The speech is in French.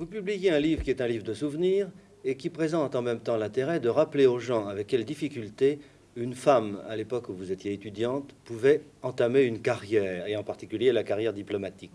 Vous publiez un livre qui est un livre de souvenirs et qui présente en même temps l'intérêt de rappeler aux gens avec quelles difficultés une femme, à l'époque où vous étiez étudiante, pouvait entamer une carrière, et en particulier la carrière diplomatique.